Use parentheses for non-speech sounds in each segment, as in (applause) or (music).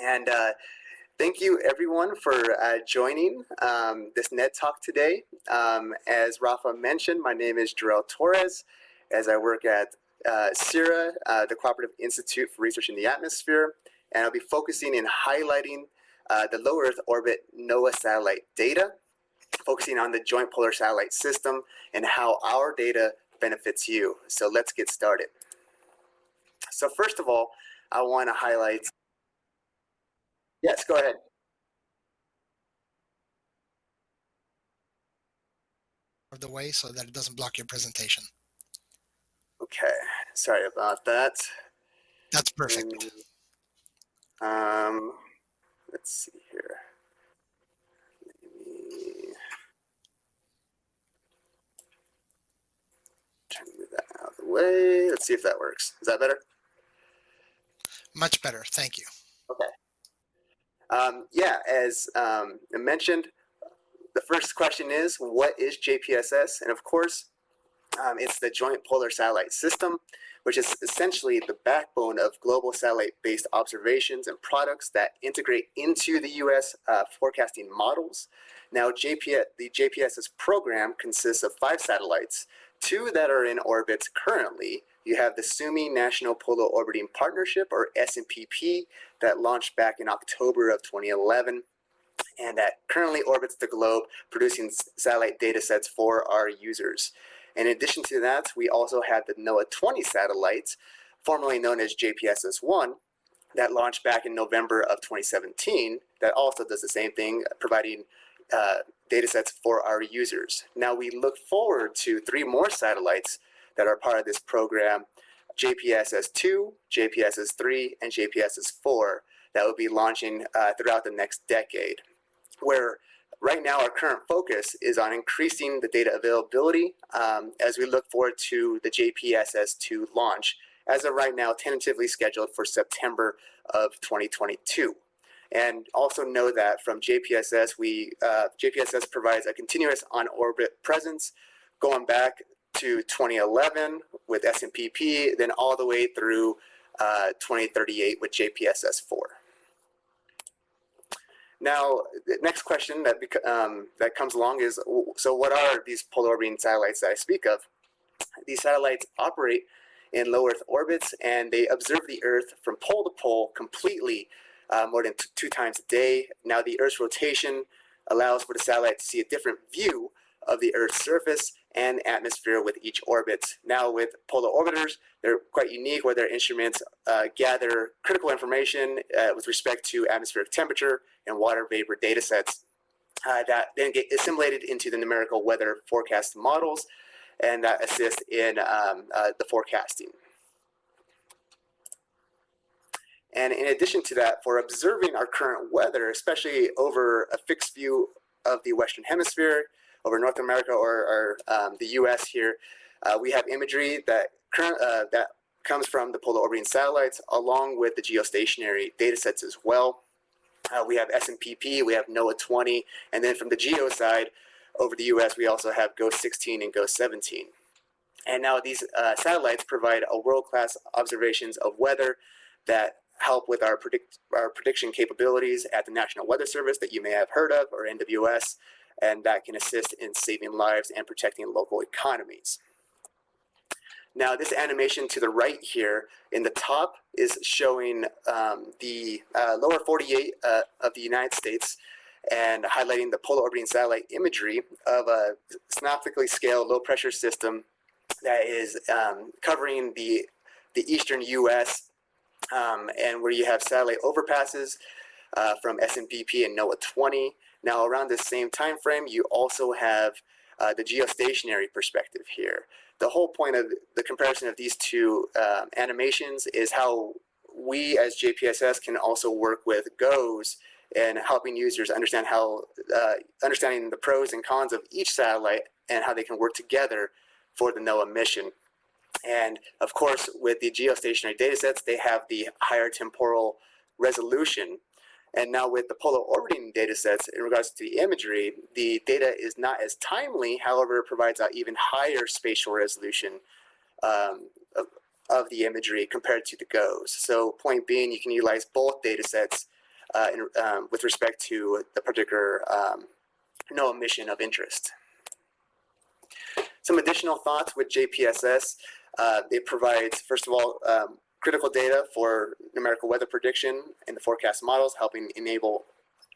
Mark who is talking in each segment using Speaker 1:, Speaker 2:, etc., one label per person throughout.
Speaker 1: And uh, thank you everyone for uh, joining um, this NED Talk today. Um, as Rafa mentioned, my name is Jorel Torres, as I work at uh, CIRA, uh, the Cooperative Institute for Research in the Atmosphere, and I'll be focusing in highlighting uh, the low Earth orbit NOAA satellite data, focusing on the Joint Polar Satellite System and how our data benefits you. So let's get started. So first of all, I want to highlight. Yes, go ahead.
Speaker 2: Of the way so that it doesn't block your presentation.
Speaker 1: Okay, sorry about that.
Speaker 2: That's perfect.
Speaker 1: And, um, let's see here. Maybe try to move that out of the way. Let's see if that works. Is that better?
Speaker 2: Much better. Thank you.
Speaker 1: Okay. Um, yeah, as um, mentioned, the first question is, what is JPSS? And of course, um, it's the Joint Polar Satellite System, which is essentially the backbone of global satellite-based observations and products that integrate into the U.S. Uh, forecasting models. Now, JP, the JPSS program consists of five satellites, two that are in orbit currently. You have the Suomi National Polar Orbiting Partnership, or SNPP, that launched back in October of 2011 and that currently orbits the globe, producing satellite data sets for our users. In addition to that, we also had the NOAA 20 satellites, formerly known as JPSS-1, that launched back in November of 2017 that also does the same thing, providing uh, data sets for our users. Now we look forward to three more satellites that are part of this program, JPSS-2, JPSS-3, and JPSS-4 that will be launching uh, throughout the next decade, where Right now, our current focus is on increasing the data availability um, as we look forward to the JPSS2 launch, as of right now, tentatively scheduled for September of 2022. And also know that from JPSS, we uh, JPSS provides a continuous on-orbit presence going back to 2011 with SNPP, then all the way through uh, 2038 with JPSS4. Now, the next question that um, that comes along is, so what are these polar orbiting satellites that I speak of? These satellites operate in low Earth orbits, and they observe the Earth from pole to pole completely uh, more than two times a day. Now, the Earth's rotation allows for the satellite to see a different view of the Earth's surface and atmosphere with each orbit. Now with polar orbiters, they're quite unique where their instruments uh, gather critical information uh, with respect to atmospheric temperature and water vapor data sets uh, that then get assimilated into the numerical weather forecast models and that assist in um, uh, the forecasting. And in addition to that, for observing our current weather, especially over a fixed view of the Western Hemisphere, over North America or, or um, the U.S. here, uh, we have imagery that current uh, that comes from the polar orbiting satellites, along with the geostationary data sets as well. Uh, we have SNPP, we have NOAA 20, and then from the geo side, over the U.S., we also have GOES 16 and GOES 17. And now these uh, satellites provide a world-class observations of weather that help with our, predict, our prediction capabilities at the National Weather Service that you may have heard of, or NWS, and that can assist in saving lives and protecting local economies. Now this animation to the right here in the top is showing um, the uh, lower 48 uh, of the United States and highlighting the polar orbiting satellite imagery of a synoptically scaled low pressure system that is um, covering the, the eastern US um, and where you have satellite overpasses uh, from SNPP and NOAA 20 now around the same time frame, you also have uh, the geostationary perspective here. The whole point of the comparison of these two uh, animations is how we as JPSS can also work with GOES and helping users understand how, uh, understanding the pros and cons of each satellite and how they can work together for the NOAA mission. And of course, with the geostationary data sets, they have the higher temporal resolution and now with the polar orbiting data sets in regards to the imagery, the data is not as timely, however, it provides an even higher spatial resolution um, of, of, the imagery compared to the GOES. So point being, you can utilize both data sets uh, in, um, with respect to the particular um, NOAA mission of interest. Some additional thoughts with JPSS. Uh, it provides, first of all, um, critical data for numerical weather prediction in the forecast models, helping enable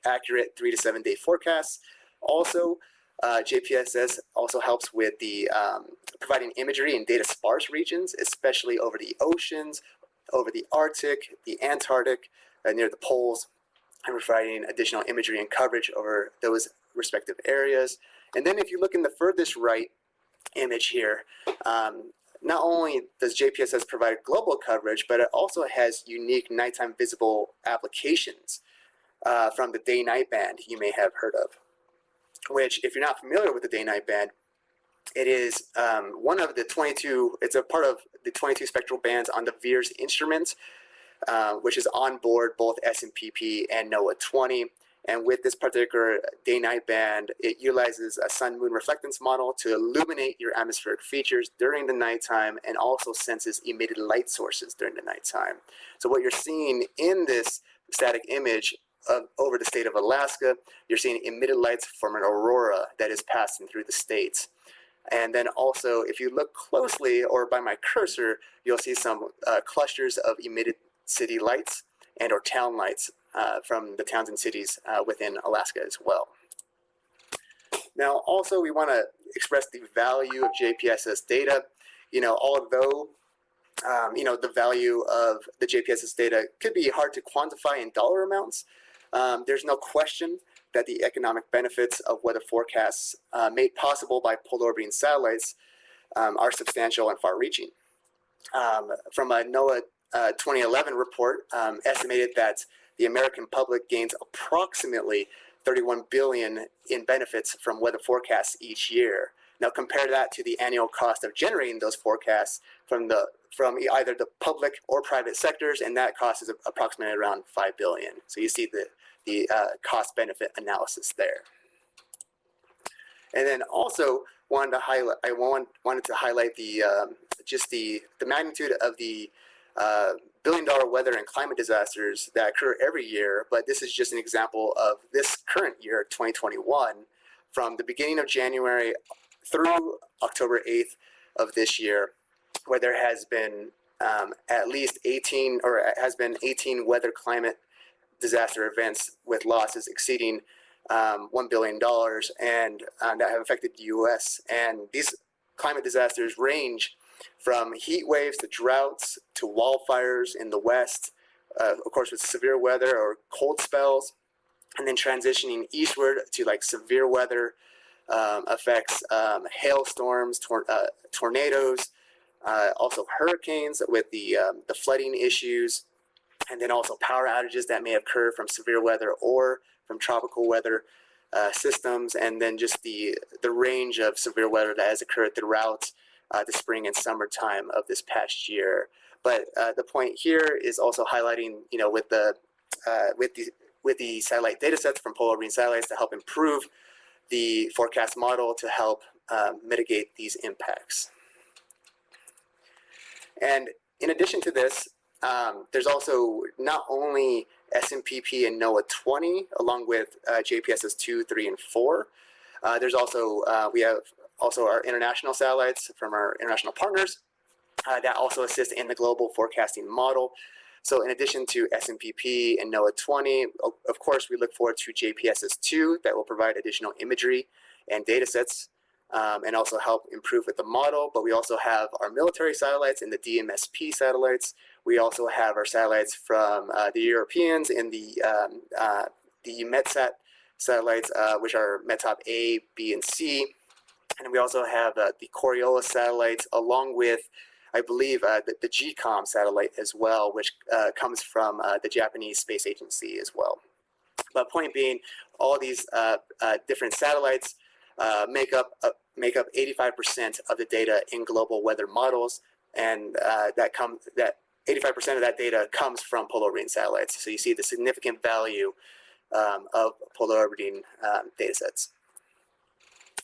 Speaker 1: accurate three to seven day forecasts. Also, uh, JPSS also helps with the um, providing imagery in data sparse regions, especially over the oceans, over the Arctic, the Antarctic, uh, near the poles, and providing additional imagery and coverage over those respective areas. And then if you look in the furthest right image here, um, not only does JPSS provide global coverage, but it also has unique nighttime visible applications uh, from the day-night band you may have heard of, which if you're not familiar with the day-night band, it is um, one of the 22, it's a part of the 22 spectral bands on the VIIRS instruments, uh, which is on board both SNPP and NOAA 20. And with this particular day-night band, it utilizes a sun-moon reflectance model to illuminate your atmospheric features during the nighttime and also senses emitted light sources during the nighttime. So what you're seeing in this static image of, over the state of Alaska, you're seeing emitted lights from an aurora that is passing through the states. And then also, if you look closely or by my cursor, you'll see some uh, clusters of emitted city lights and or town lights from the towns and cities uh, within Alaska as well. Now, also, we want to express the value of JPSS data. You know, although um, you know the value of the JPSS data could be hard to quantify in dollar amounts, um, there's no question that the economic benefits of weather forecasts uh, made possible by polar orbiting satellites um, are substantial and far-reaching. Um, from a NOAA uh, 2011 report, um, estimated that the American public gains approximately 31 billion in benefits from weather forecasts each year. Now compare that to the annual cost of generating those forecasts from the from either the public or private sectors, and that cost is approximately around 5 billion. So you see the the uh, cost benefit analysis there. And then also wanted to highlight, I want, wanted to highlight the, um, just the, the magnitude of the uh, billion dollar weather and climate disasters that occur every year, but this is just an example of this current year, 2021, from the beginning of January through October 8th of this year, where there has been um, at least 18 or has been 18 weather climate disaster events with losses exceeding um, $1 billion and uh, that have affected the U.S. And these climate disasters range from heat waves to droughts to wildfires in the West, uh, of course with severe weather or cold spells, and then transitioning eastward to like severe weather um, affects um, hailstorms, tor uh, tornadoes, uh, also hurricanes with the, um, the flooding issues, and then also power outages that may occur from severe weather or from tropical weather uh, systems, and then just the, the range of severe weather that has occurred throughout uh, the spring and summertime of this past year. But uh, the point here is also highlighting, you know, with the uh, with the with the satellite data sets from Polar Marine satellites to help improve the forecast model to help uh, mitigate these impacts. And in addition to this, um, there's also not only SNPP and NOAA 20, along with uh, JPSS 2, 3, and 4. Uh, there's also, uh, we have also our international satellites from our international partners uh, that also assist in the global forecasting model. So in addition to SNPP and NOAA 20, of course, we look forward to JPSS 2 that will provide additional imagery and data sets um, and also help improve with the model. But we also have our military satellites and the DMSP satellites. We also have our satellites from uh, the Europeans and the, um, uh, the METSAT satellites, uh, which are METOP A, B, and C. And we also have uh, the Coriolis satellites along with I believe uh, the, the, GCOM satellite as well, which uh, comes from uh, the Japanese Space Agency as well. But point being, all these uh, different satellites make up make up 85% of the data in global weather models, and that comes that 85% of that data comes from polar orbiting satellites. So you see the significant value um, of polar orbiting um, data sets.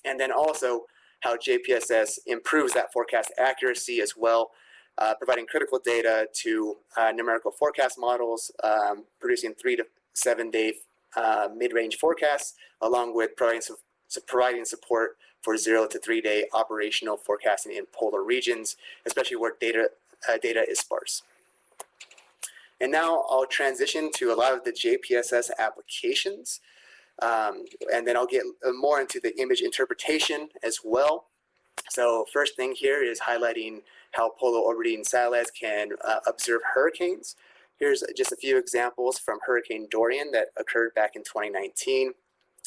Speaker 1: And then also, how JPSS improves that forecast accuracy as well, uh, providing critical data to uh, numerical forecast models, um, producing three to seven-day uh, mid-range forecasts, along with providing, su- providing support for zero to three-day operational forecasting in polar regions, especially where data uh, data is sparse. And now I'll transition to a lot of the JPSS applications. Um, and then I'll get uh, more into the image interpretation as well. So first thing here is highlighting how polar orbiting satellites can uh, observe hurricanes. Here's just a few examples from Hurricane Dorian that occurred back in 2019.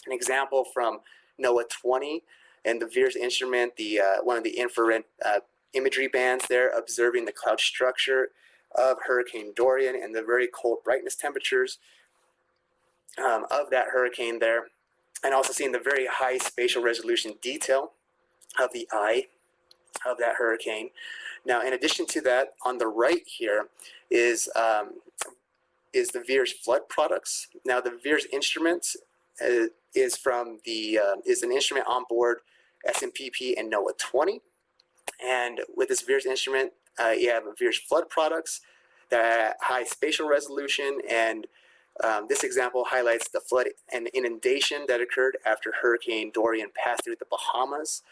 Speaker 1: An example from NOAA 20 and the VIIRS instrument, the uh, one of the infrared uh, imagery bands there, observing the cloud structure of Hurricane Dorian and the very cold brightness temperatures um, of that hurricane there, and also seeing the very high spatial resolution detail of the eye of that hurricane. Now, in addition to that, on the right here is um, is the VIIRS flood products. Now, the VIIRS instrument uh, is from the uh, is an instrument on board SNPP and NOAA 20, and with this VIIRS instrument, uh, you have VIIRS flood products that high spatial resolution and um, this example highlights the flood and inundation that occurred after Hurricane Dorian passed through the Bahamas.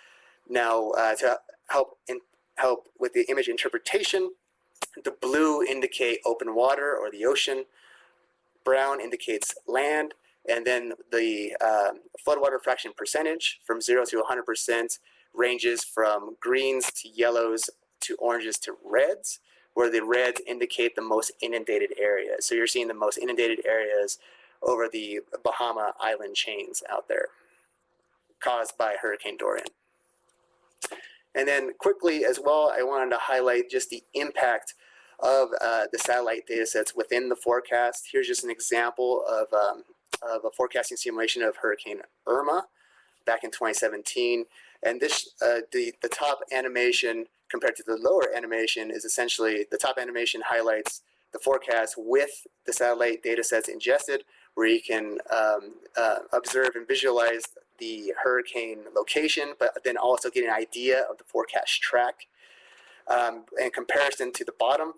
Speaker 1: Now, uh, to help in, help with the image interpretation, the blue indicate open water or the ocean, brown indicates land, and then the um, floodwater fraction percentage from 0 to 100% ranges from greens to yellows to oranges to reds where the reds indicate the most inundated areas. So you're seeing the most inundated areas over the Bahama island chains out there caused by Hurricane Dorian. And then quickly as well, I wanted to highlight just the impact of uh, the satellite data sets within the forecast. Here's just an example of, um, of a forecasting simulation of Hurricane Irma back in 2017. And this, uh, the, the top animation compared to the lower animation is essentially the top animation highlights the forecast with the satellite data sets ingested, where you can um, uh, observe and visualize the hurricane location, but then also get an idea of the forecast track. Um, in comparison to the bottom,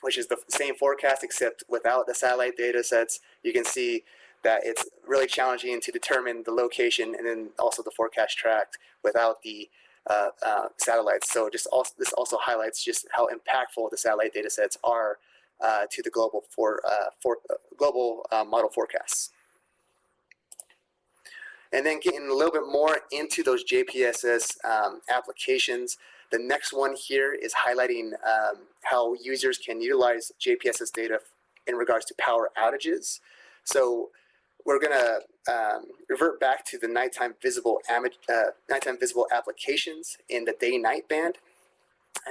Speaker 1: which is the same forecast except without the satellite data sets, you can see that it's really challenging to determine the location and then also the forecast track without the uh, uh, satellites. So just also, this also highlights just how impactful the satellite data sets are uh, to the global for, uh, for uh, global uh, model forecasts. And then getting a little bit more into those JPSS um, applications. The next one here is highlighting um, how users can utilize JPSS data in regards to power outages. So we're going to um, revert back to the nighttime visible uh, nighttime visible applications in the day-night band.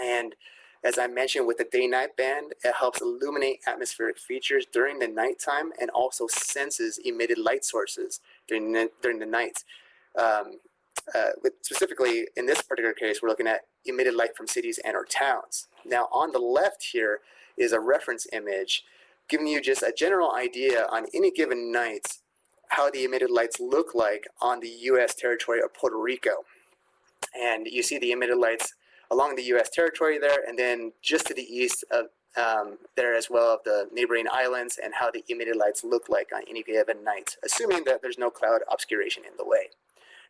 Speaker 1: And as I mentioned with the day-night band, it helps illuminate atmospheric features during the nighttime and also senses emitted light sources during the, during the night. Um, uh, with specifically, in this particular case, we're looking at emitted light from cities and or towns. Now, on the left here is a reference image giving you just a general idea on any given night how the emitted lights look like on the U.S. territory of Puerto Rico. And you see the emitted lights along the U.S. territory there, and then just to the east of um, there as well of the neighboring islands and how the emitted lights look like on any given night, assuming that there's no cloud obscuration in the way.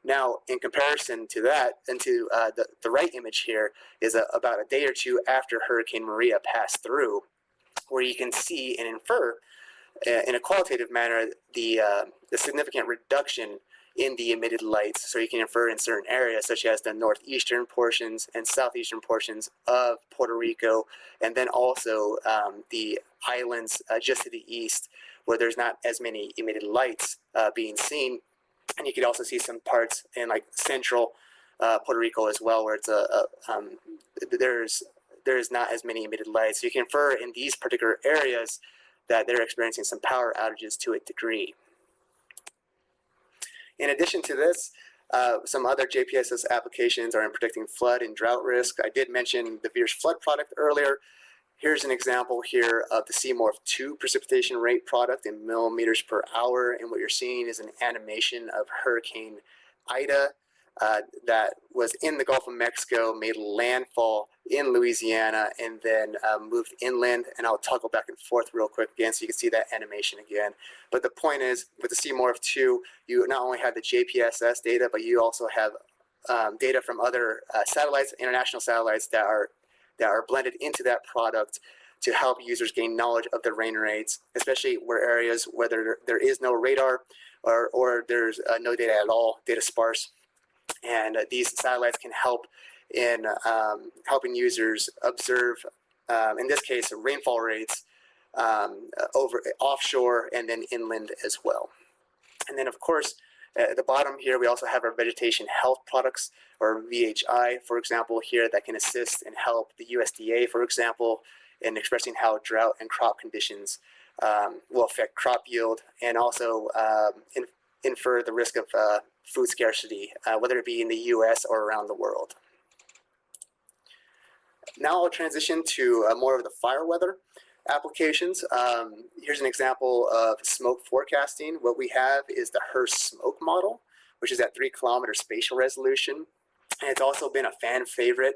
Speaker 1: Now, in comparison to that, and to uh, the, the right image here is a, about a day or two after Hurricane Maria passed through, where you can see and infer in a qualitative manner the, uh, the significant reduction in the emitted lights. So you can infer in certain areas such as the northeastern portions and southeastern portions of Puerto Rico, and then also um, the islands uh, just to the east where there's not as many emitted lights uh, being seen. And you could also see some parts in like central uh, Puerto Rico as well where it's a, a um, there's there's not as many emitted lights. So you can infer in these particular areas that they're experiencing some power outages to a degree. In addition to this, uh, some other JPSS applications are in predicting flood and drought risk. I did mention the VIIRS flood product earlier. Here's an example here of the CMORPH 2 precipitation rate product in millimeters per hour. And what you're seeing is an animation of Hurricane Ida uh, that was in the Gulf of Mexico, made landfall in Louisiana and then uh, moved inland. And I'll toggle back and forth real quick again so you can see that animation again. But the point is, with the CMORPH 2, you not only have the JPSS data, but you also have um, data from other uh, satellites, international satellites that are that are blended into that product to help users gain knowledge of the rain rates, especially where areas where there, there is no radar or, or there's uh, no data at all, data sparse. And uh, these satellites can help in um, helping users observe, um, in this case, rainfall rates um, over offshore and then inland as well. And then, of course, at the bottom here, we also have our vegetation health products, or VHI, for example, here that can assist and help the USDA, for example, in expressing how drought and crop conditions um, will affect crop yield and also um, in, infer the risk of uh, food scarcity, uh, whether it be in the US or around the world. Now I'll transition to uh, more of the fire weather applications. Um, here's an example of smoke forecasting. What we have is the HRSS smoke model, which is at three kilometer spatial resolution. And it's also been a fan favorite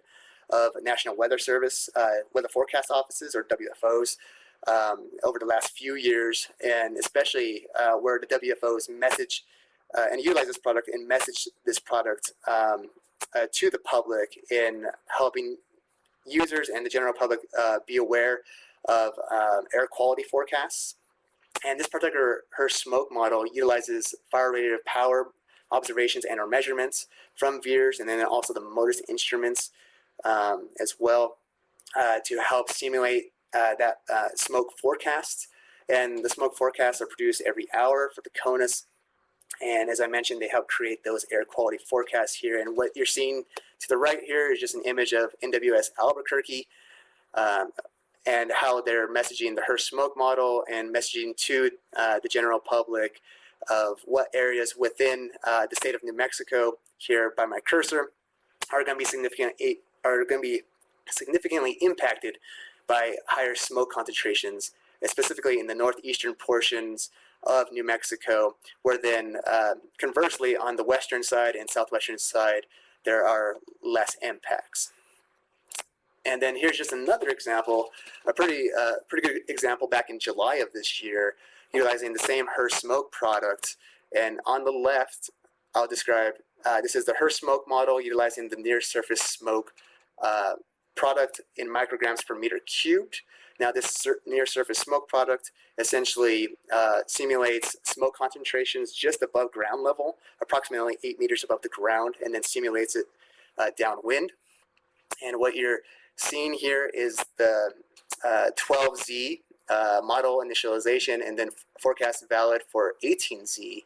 Speaker 1: of National Weather Service, uh, weather forecast offices or WFOs um, over the last few years, and especially uh, where the WFOs message uh, and utilize this product and message this product um, uh, to the public in helping users and the general public uh, be aware of um, air quality forecasts. And this particular HRSS smoke model utilizes fire radiative power observations and or measurements from VIIRS and then also the MODIS instruments um, as well uh, to help simulate uh, that uh, smoke forecast. And the smoke forecasts are produced every hour for the CONUS. And as I mentioned, they help create those air quality forecasts here. And what you're seeing to the right here is just an image of NWS Albuquerque um, and how they're messaging the HRSS smoke model and messaging to uh, the general public of what areas within uh, the state of New Mexico here by my cursor are going to be significant are going to be significantly impacted by higher smoke concentrations, specifically in the northeastern portions of New Mexico, where then uh, conversely on the western side and southwestern side, there are less impacts. And then here's just another example, a pretty, uh, pretty good example back in July of this year, utilizing the same HRSS smoke product. And on the left, I'll describe, uh, this is the HRSS smoke model utilizing the near surface smoke uh, product in micrograms per meter cubed. Now this near surface smoke product essentially uh, simulates smoke concentrations just above ground level, approximately eight meters above the ground, and then simulates it uh, downwind. And what you're seeing here is the uh, 12Z uh, model initialization and then forecast valid for 18Z.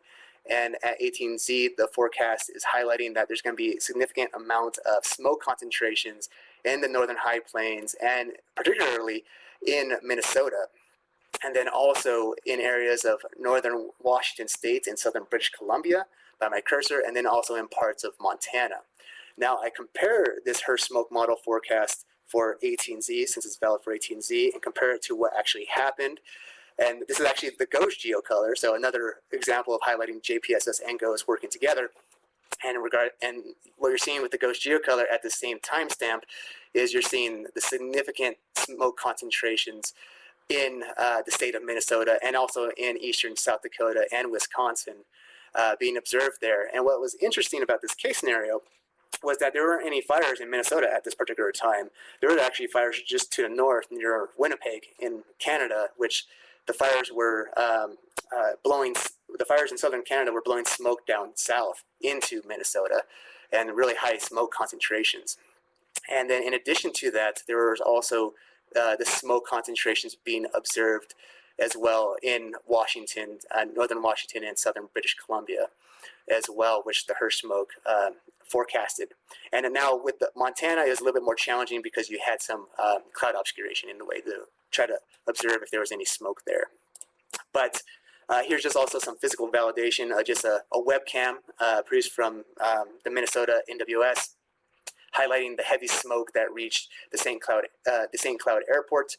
Speaker 1: And at 18Z, the forecast is highlighting that there's going to be a significant amount of smoke concentrations in the northern high plains and particularly in Minnesota. And then also in areas of northern Washington state and southern British Columbia by my cursor, and then also in parts of Montana. Now I compare this HRSS smoke model forecast for 18Z, since it's valid for 18Z, and compare it to what actually happened. And this is actually the GOES geocolor, so another example of highlighting JPSS and GOES working together. And regard and what you're seeing with the GOES geocolor at the same timestamp is you're seeing the significant smoke concentrations in uh, the state of Minnesota and also in eastern South Dakota and Wisconsin uh, being observed there. And what was interesting about this case scenario was that there weren't any fires in Minnesota at this particular time. There were actually fires just to the north near Winnipeg in Canada, which the fires were um, uh, blowing, the fires in southern Canada were blowing smoke down south into Minnesota and really high smoke concentrations. And then in addition to that, there was also uh, the smoke concentrations being observed as well in Washington, uh, northern Washington and southern British Columbia as well, which the HRSS smoke um, forecasted. And now with the Montana is a little bit more challenging because you had some um, cloud obscuration in the way to try to observe if there was any smoke there. But uh, here's just also some physical validation, uh, just a, a webcam uh, produced from um, the Minnesota NWS highlighting the heavy smoke that reached the St. Cloud, uh, the St. Cloud airport,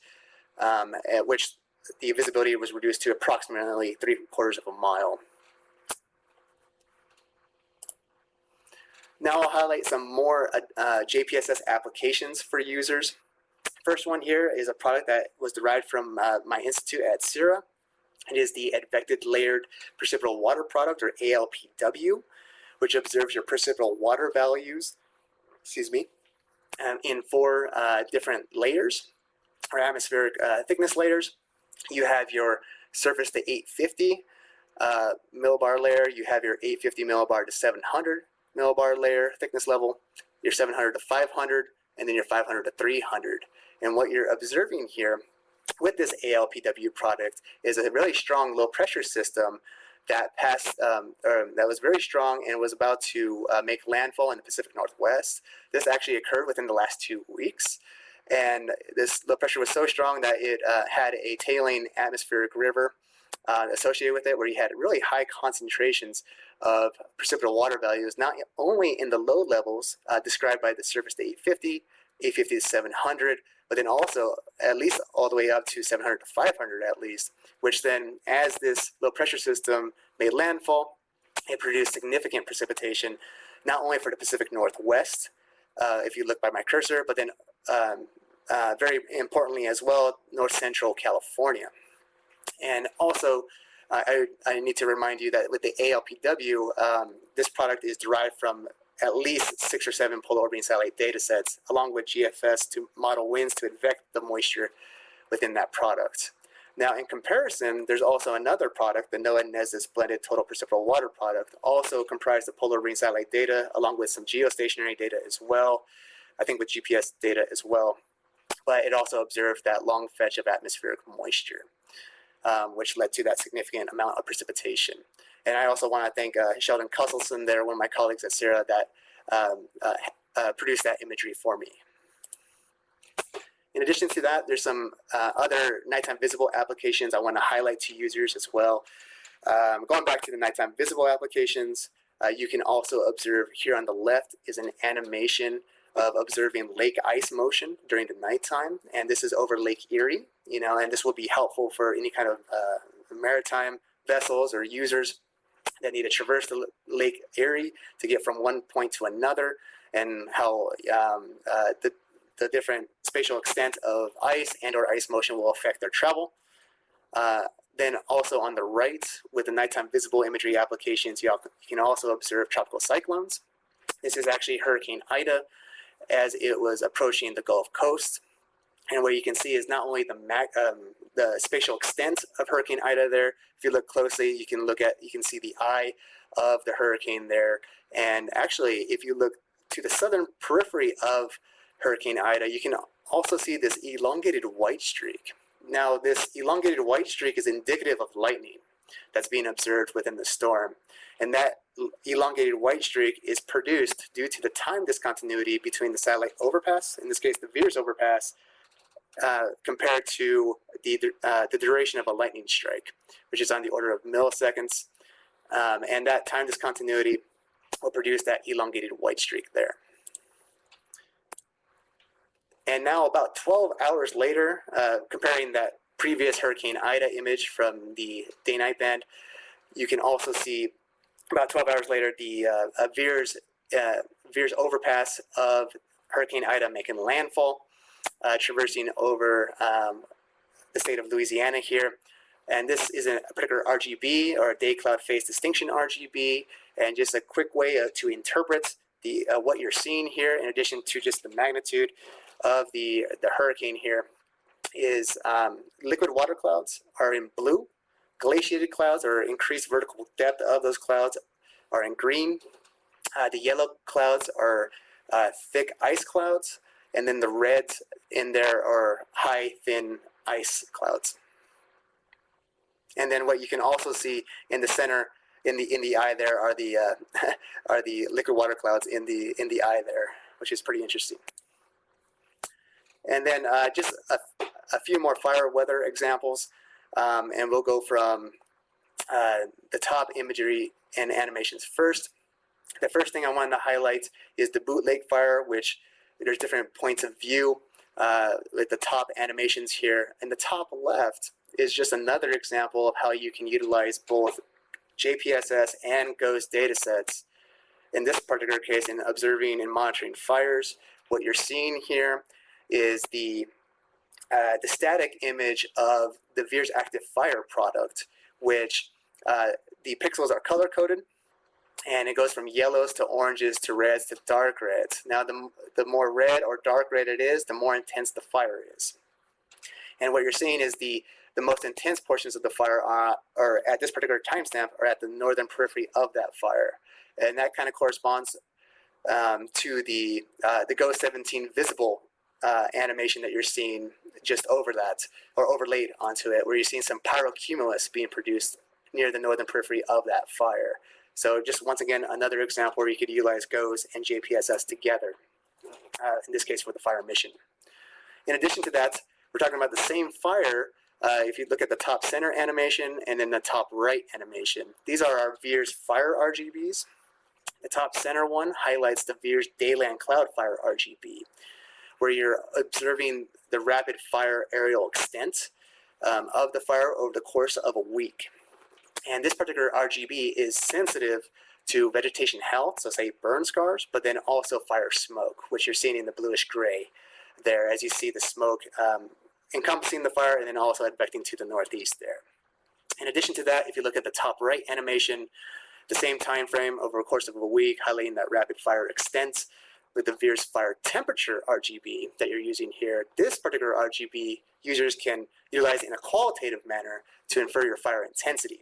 Speaker 1: um, at which the visibility was reduced to approximately three quarters of a mile. Now I'll highlight some more uh, uh, JPSS applications for users. First one here is a product that was derived from uh, my institute at CIRA. It is the Advected Layered Precipitable Water Product, or ALPW, which observes your precipitable water values, excuse me, um, in four uh, different layers, or atmospheric uh, thickness layers. You have your surface to 850 uh, millibar layer, you have your 850 millibar to 700 millibar layer thickness level, your 700 to 500, and then your 500 to 300. And what you're observing here with this ALPW product is a really strong low pressure system that passed, um, that was very strong and was about to uh, make landfall in the Pacific Northwest. This actually occurred within the last two weeks. And this low pressure was so strong that it uh, had a tailing atmospheric river uh, associated with it where you had really high concentrations of precipitable water values, not only in the low levels uh, described by the surface to 850, 850 to 700, but then also at least all the way up to 700 to 500 at least, which then as this low pressure system made landfall, it produced significant precipitation, not only for the Pacific Northwest, uh, if you look by my cursor, but then um, uh, very importantly as well, north central California. And also, I, I need to remind you that with the ALPW, um, this product is derived from at least six or seven polar orbiting satellite data sets, along with GFS to model winds to advect the moisture within that product. Now, in comparison, there's also another product, the NOAA NESDIS blended total precipitable water product, also comprised of polar orbiting satellite data, along with some geostationary data as well, I think with GPS data as well. But it also observed that long fetch of atmospheric moisture um, which led to that significant amount of precipitation. And I also want to thank uh, Sheldon Kusselson there, one of my colleagues at CIRA that um, uh, uh, produced that imagery for me. In addition to that, there's some uh, other nighttime visible applications I want to highlight to users as well. Um, going back to the nighttime visible applications, uh, you can also observe here on the left is an animation of observing lake ice motion during the nighttime, and this is over Lake Erie, you know, and this will be helpful for any kind of uh, maritime vessels or users that need to traverse the Lake Erie to get from one point to another, and how um, uh, the, the different spatial extent of ice and or ice motion will affect their travel. Uh, then also on the right, with the nighttime visible imagery applications, you, you can also observe tropical cyclones. This is actually Hurricane Ida, as it was approaching the Gulf Coast. And what you can see is not only the, um, the spatial extent of Hurricane Ida there, if you look closely, you can look at, you can see the eye of the hurricane there. And actually, if you look to the southern periphery of Hurricane Ida, you can also see this elongated white streak. Now, this elongated white streak is indicative of lightning that's being observed within the storm. And that elongated white streak is produced due to the time discontinuity between the satellite overpass, in this case the VIIRS overpass, uh, compared to the, uh, the duration of a lightning strike, which is on the order of milliseconds. Um, and that time discontinuity will produce that elongated white streak there. And now about 12 hours later, uh, comparing that previous Hurricane Ida image from the day-night band, you can also see about 12 hours later, the uh, VIIRS, uh, VIIRS overpass of Hurricane Ida making landfall, uh, traversing over um, the state of Louisiana here. And this is a particular RGB or day cloud phase distinction RGB, and just a quick way uh, to interpret the uh, what you're seeing here, in addition to just the magnitude of the the hurricane here, is um, liquid water clouds are in blue, glaciated clouds or increased vertical depth of those clouds are in green. Uh, the yellow clouds are uh, thick ice clouds, and then the reds in there are high, thin ice clouds. And then what you can also see in the center, in the in the eye there, are the uh, (laughs) are the liquid water clouds in the in the eye there, which is pretty interesting. And then uh, just a, a few more fire weather examples. Um, and we'll go from uh, the top imagery and animations first. The first thing I wanted to highlight is the Bootleg Fire, which there's different points of view uh, with the top animations here. And the top left is just another example of how you can utilize both JPSS and GOES datasets in this particular case, in observing and monitoring fires, what you're seeing here is the uh, the static image of the VIIRS active fire product, which uh, the pixels are color coded and it goes from yellows to oranges to reds to dark reds. Now, the, the more red or dark red it is, the more intense the fire is. And what you're seeing is the, the most intense portions of the fire are, are at this particular timestamp are at the northern periphery of that fire. And that kind of corresponds um, to the, uh, the GOES17 visible uh, animation that you're seeing just over that or overlaid onto it, where you're seeing some pyrocumulus being produced near the northern periphery of that fire. So just once again, another example where you could utilize GOES and JPSS together, uh, in this case for the fire mission. In addition to that, we're talking about the same fire. Uh, if you look at the top center animation and then the top right animation, these are our VIIRS fire RGBs. The top center one highlights the VIIRS Dayland Cloud Fire RGB, where you're observing the rapid fire aerial extent um, of the fire over the course of a week. And this particular RGB is sensitive to vegetation health, so say burn scars, but then also fire smoke, which you're seeing in the bluish gray there as you see the smoke um, encompassing the fire and then also advecting to the northeast there. In addition to that, if you look at the top right animation, the same time frame over a course of a week, highlighting that rapid fire extent with the VIIRS fire temperature RGB that you're using here, this particular RGB users can utilize in a qualitative manner to infer your fire intensity.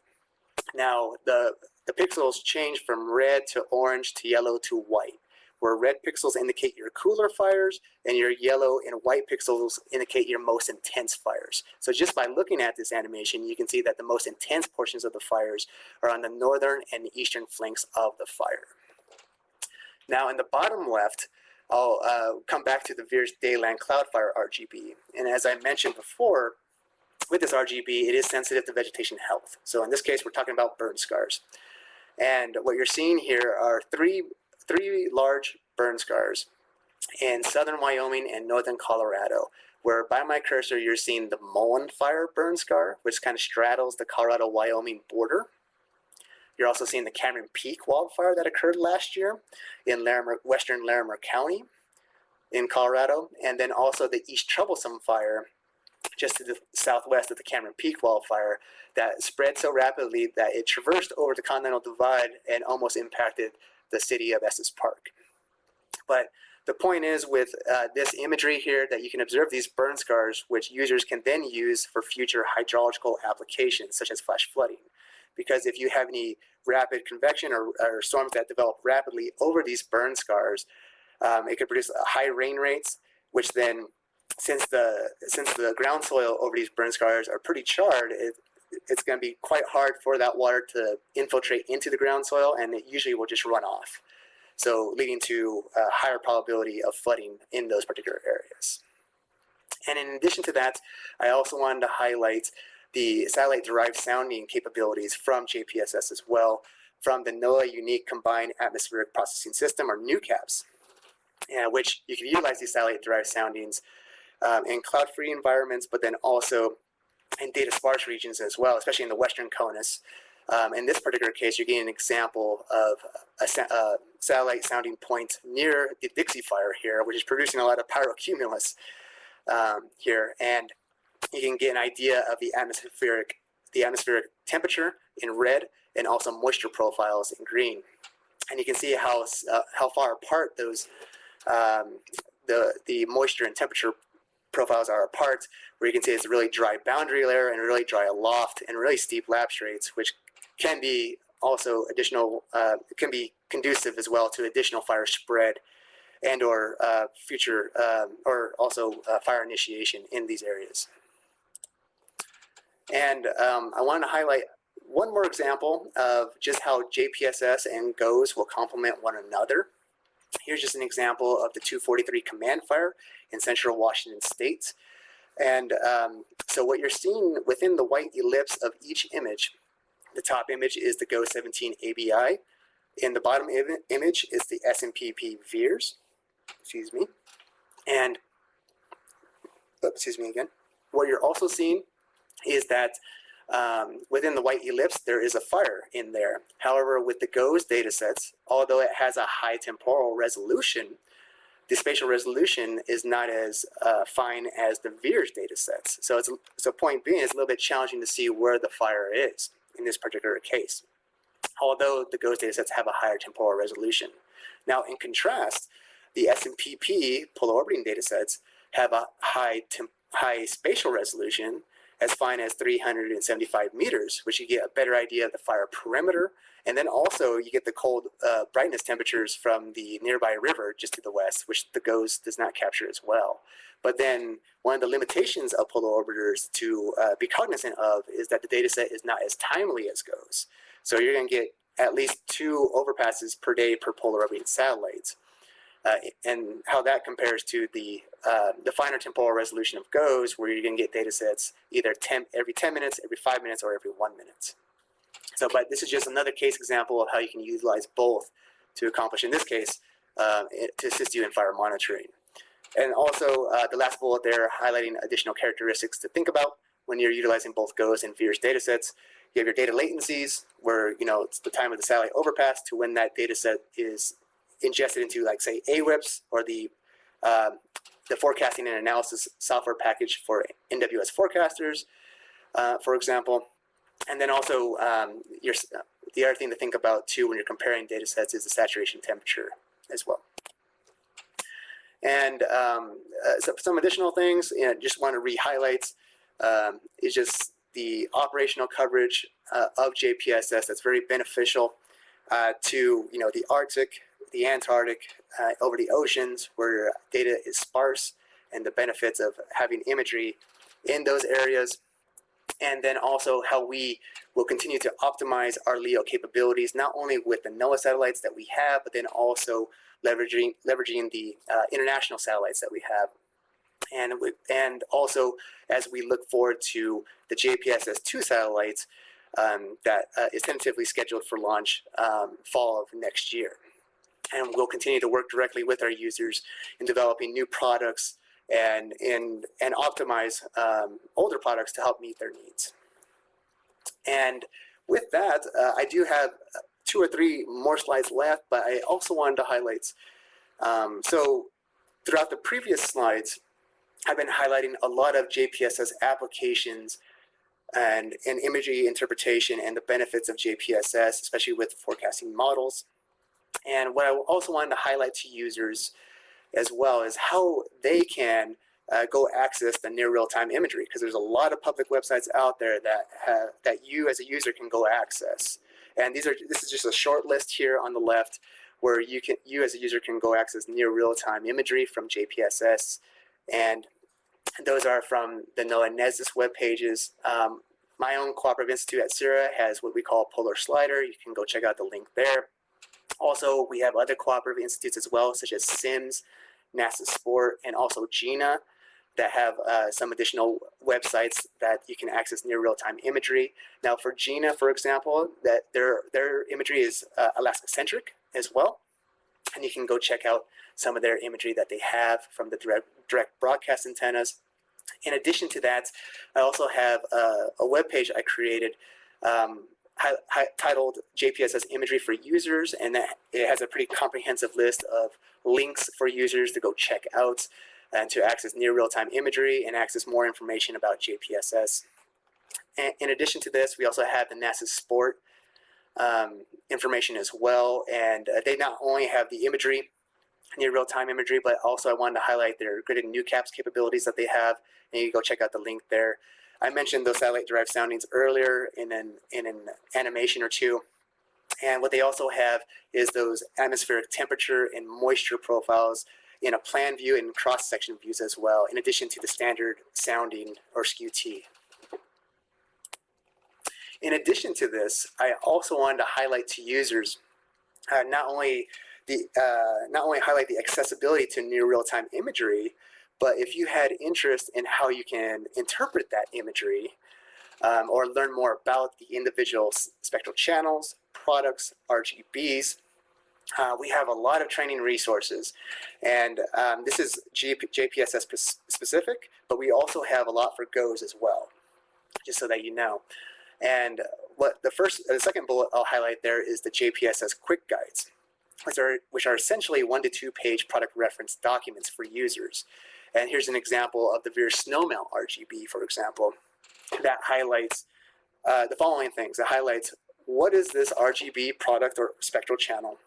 Speaker 1: Now, the, the pixels change from red to orange to yellow to white, where red pixels indicate your cooler fires and your yellow and white pixels indicate your most intense fires. So just by looking at this animation, you can see that the most intense portions of the fires are on the northern and eastern flanks of the fire. Now in the bottom left, I'll uh, come back to the VIIRS Dayland Cloudfire RGB. And as I mentioned before, with this RGB, it is sensitive to vegetation health. So in this case, we're talking about burn scars. And what you're seeing here are three, three large burn scars in southern Wyoming and northern Colorado, where by my cursor, you're seeing the Mullen Fire burn scar, which kind of straddles the Colorado-Wyoming border. You're also seeing the Cameron Peak wildfire that occurred last year in Larimer, western Larimer County in Colorado, and then also the East Troublesome Fire just to the southwest of the Cameron Peak wildfire that spread so rapidly that it traversed over the Continental Divide and almost impacted the city of Estes Park. But the point is with uh, this imagery here that you can observe these burn scars, which users can then use for future hydrological applications, such as flash flooding. Because if you have any rapid convection or, or storms that develop rapidly over these burn scars, um, it could produce high rain rates, which then since the since the ground soil over these burn scars are pretty charred, it, it's going to be quite hard for that water to infiltrate into the ground soil, and it usually will just run off. So leading to a higher probability of flooding in those particular areas. And in addition to that, I also wanted to highlight the satellite-derived sounding capabilities from JPSS as well, from the NOAA Unique Combined Atmospheric Processing System, or NUCAPS, uh, which you can utilize these satellite-derived soundings um, in cloud-free environments, but then also in data sparse regions as well, especially in the Western CONUS. Um, in this particular case, you're getting an example of a, a, satellite sounding point near the Dixie Fire here, which is producing a lot of pyrocumulus um, here. And you can get an idea of the atmospheric, the atmospheric temperature in red and also moisture profiles in green. And you can see how, uh, how far apart those um, the, the moisture and temperature profiles are apart, where you can see it's a really dry boundary layer and really dry loft and really steep lapse rates, which can be also additional, uh, can be conducive as well to additional fire spread and or uh, future, um, or also uh, fire initiation in these areas. And um, I want to highlight one more example of just how JPSS and GOES will complement one another. Here's just an example of the 243 command fire in central Washington state. And um, so what you're seeing within the white ellipse of each image, the top image is the GOES17 ABI. In the bottom Im image is the SNPP VIIRS, excuse me. And, oh, excuse me again. What you're also seeing is that um, within the white ellipse, there is a fire in there. However, with the GOES datasets, although it has a high temporal resolution, the spatial resolution is not as uh, fine as the VIIRS datasets. So it's so point being, it's a little bit challenging to see where the fire is in this particular case. Although the GOES datasets have a higher temporal resolution. Now, in contrast, the SNPP polar orbiting datasets have a high high spatial resolution as fine as 375 meters, which you get a better idea of the fire perimeter. And then also you get the cold uh, brightness temperatures from the nearby river just to the west, which the GOES does not capture as well. But then one of the limitations of polar orbiters to uh, be cognizant of is that the data set is not as timely as GOES. So you're gonna get at least two overpasses per day per polar orbiting satellites. Uh, and how that compares to the uh, the finer temporal resolution of GOES, where you're going to get data sets either 10, every 10 minutes, every 5 minutes, or every 1 minute. So, but this is just another case example of how you can utilize both to accomplish, in this case, uh, to assist you in fire monitoring. And also, uh, the last bullet there, highlighting additional characteristics to think about when you're utilizing both GOES and VIIRS data sets. You have your data latencies, where you know it's the time of the satellite overpass to when that data set is ingested into, like, say, AWIPS or the um, the forecasting and analysis software package for NWS forecasters, uh, for example. And then also um, your, the other thing to think about too when you're comparing data sets is the saturation temperature as well. And um, uh, so some additional things, you know, just want to re-highlight um, is just the operational coverage uh, of JPSS that's very beneficial uh, to you know the Arctic, the Antarctic, uh, over the oceans where data is sparse and the benefits of having imagery in those areas. And then also how we will continue to optimize our LEO capabilities, not only with the NOAA satellites that we have, but then also leveraging, leveraging the uh, international satellites that we have. And, we, and also as we look forward to the JPSS-2 satellites um, that uh, is tentatively scheduled for launch um, fall of next year and we'll continue to work directly with our users in developing new products and and and optimize um, older products to help meet their needs. And with that, uh, I do have two or three more slides left, but I also wanted to highlight. Um, so throughout the previous slides, I've been highlighting a lot of JPSS applications and, and imagery interpretation and the benefits of JPSS, especially with forecasting models. And what I also wanted to highlight to users as well is how they can uh, go access the near real-time imagery because there's a lot of public websites out there that have, that you as a user can go access. And these are this is just a short list here on the left where you can you as a user can go access near real-time imagery from JPSS and those are from the NOAA NESDIS web pages. Um, my own cooperative institute at CIRA has what we call Polar Slider. You can go check out the link there. Also, we have other cooperative institutes as well, such as CIMSS, NASA SPoRT, and also GINA that have uh, some additional websites that you can access near real-time imagery. Now for GINA, for example, that their, their imagery is uh, Alaska-centric as well. And you can go check out some of their imagery that they have from the direct, direct broadcast antennas. In addition to that, I also have a, a web page I created um, titled JPSS imagery for users, and that it has a pretty comprehensive list of links for users to go check out and to access near real-time imagery and access more information about JPSS. And in addition to this, we also have the NASA SPoRT um, information as well, and uh, they not only have the imagery, near real-time imagery, but also I wanted to highlight their grid and NuCAPS capabilities that they have, and you can go check out the link there. I mentioned those satellite-derived soundings earlier in an, in an animation or two. And what they also have is those atmospheric temperature and moisture profiles in a plan view and cross-section views as well, in addition to the standard sounding or Skew-T. In addition to this, I also wanted to highlight to users uh, not only the uh, not only highlight the accessibility to near real-time imagery, but if you had interest in how you can interpret that imagery um, or learn more about the individual spectral channels, products, RGBs, uh, we have a lot of training resources. And um, this is JPSS specific, but we also have a lot for GOES as well, just so that you know. And what the first, the second bullet I'll highlight there is the JPSS quick guides, which are, which are essentially one to two page product reference documents for users. And here's an example of the VIIRS Snowmelt RGB, for example, that highlights uh, the following things. It highlights what is this RGB product or spectral channel?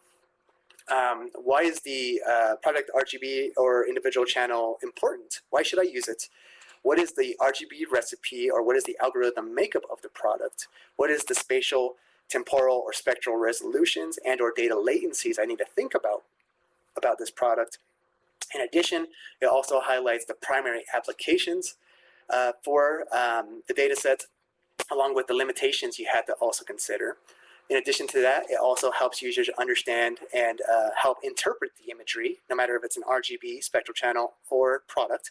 Speaker 1: Um, why is the uh, product RGB or individual channel important? Why should I use it? What is the RGB recipe or what is the algorithm makeup of the product? What is the spatial, temporal, or spectral resolutions and or data latencies I need to think about about this product? In addition, it also highlights the primary applications uh, for um, the data sets, along with the limitations you had to also consider. In addition to that, it also helps users understand and uh, help interpret the imagery, no matter if it's an RGB, spectral channel, or product.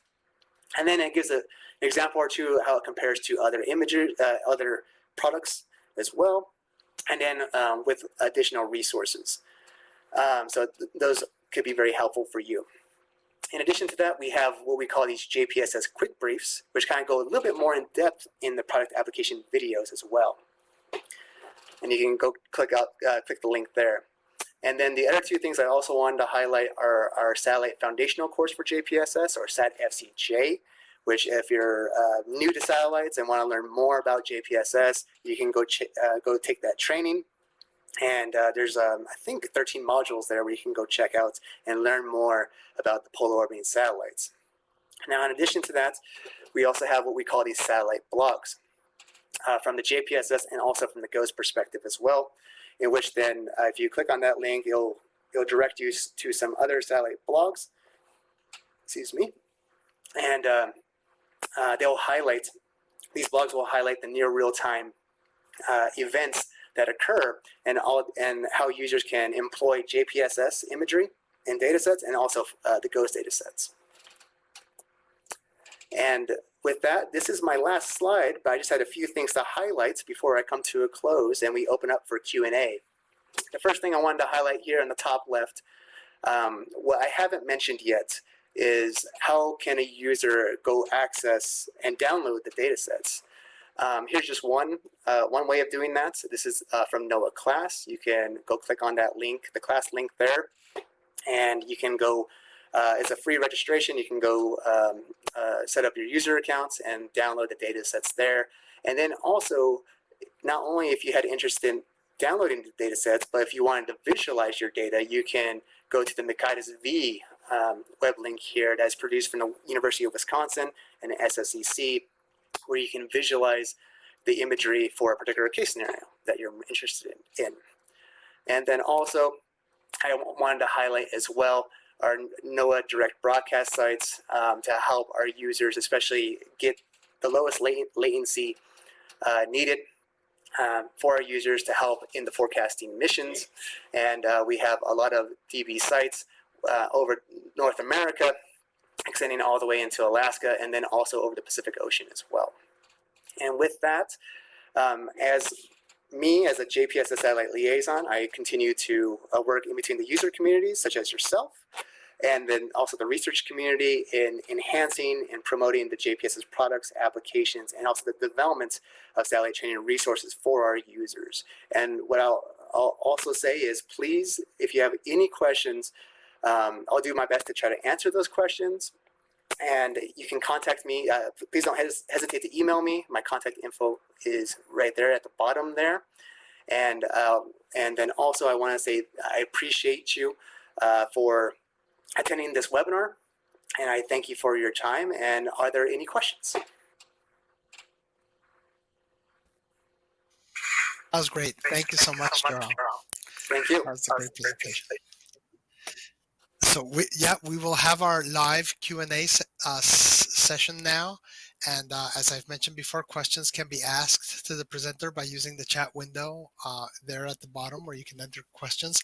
Speaker 1: And then it gives a, an example or two how it compares to other images, uh, other products as well, and then um, with additional resources. Um, so th those could be very helpful for you. In addition to that, we have what we call these JPSS quick briefs, which kind of go a little bit more in depth in the product application videos as well. And you can go click out, uh, click the link there. And then the other two things I also wanted to highlight are our Satellite Foundational course for JPSS or SAT-FCJ, which if you're uh, new to satellites and want to learn more about JPSS, you can go, uh, go take that training. And uh, there's, um, I think, 13 modules there where you can go check out and learn more about the polar orbiting satellites. Now, in addition to that, we also have what we call these satellite blogs uh, from the JPSS and also from the GOES perspective as well, in which then uh, if you click on that link, it'll, it'll direct you to some other satellite blogs, excuse me, and um, uh, they'll highlight, these blogs will highlight the near real-time uh, events that occur and, all, and how users can employ JPSS imagery in datasets and also uh, the GOES datasets. And with that, this is my last slide, but I just had a few things to highlight before I come to a close and we open up for Q&A. The first thing I wanted to highlight here on the top left, um, what I haven't mentioned yet is how can a user go access and download the data sets. Um, here's just one, uh, one way of doing that. So this is uh, from NOAA class. You can go click on that link, the class link there, and you can go uh, it's a free registration. You can go um, uh, set up your user accounts and download the data sets there. And then also, not only if you had interest in downloading the data sets, but if you wanted to visualize your data, you can go to the Mercatus V um, web link here that's produced from the University of Wisconsin and the SSEC, where you can visualize the imagery for a particular case scenario that you're interested in. And then also, I wanted to highlight as well our NOAA direct broadcast sites um, to help our users, especially get the lowest latency uh, needed um, for our users to help in the forecasting missions. And uh, we have a lot of DB sites uh, over North America, extending all the way into Alaska, and then also over the Pacific Ocean as well. And with that, um, as me as a JPSS satellite liaison, I continue to uh, work in between the user communities, such as yourself, and then also the research community in enhancing and promoting the JPSS products, applications, and also the development of satellite training resources for our users. And what I'll, I'll also say is please, if you have any questions, um, I'll do my best to try to answer those questions. And you can contact me. Uh, please don't hes hesitate to email me. My contact info is right there at the bottom there. And, uh, and then also I want to say I appreciate you uh, for attending this webinar, and I thank you for your time. And are there any questions?
Speaker 2: That was great. Thank you so much, Jorel.
Speaker 1: Thank you.
Speaker 2: That was a great presentation. So we, yeah, we will have our live Q&A uh, session now. And uh, as I've mentioned before, questions can be asked to the presenter by using the chat window uh, there at the bottom where you can enter questions.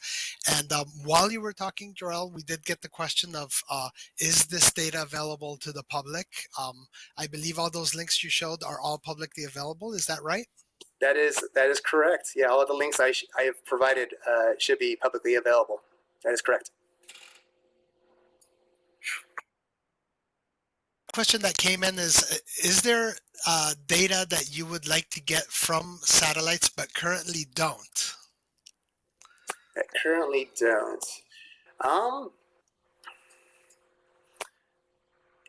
Speaker 2: And um, while you were talking, Jorel, we did get the question of, uh, is this data available to the public? Um, I believe all those links you showed are all publicly available. Is that right?
Speaker 1: That is that is correct. Yeah, all of the links I, I have provided uh, should be publicly available. That is correct.
Speaker 2: Question that came in is, uh, is there uh, data that you would like to get from satellites but currently don't?
Speaker 1: I currently don't. Um,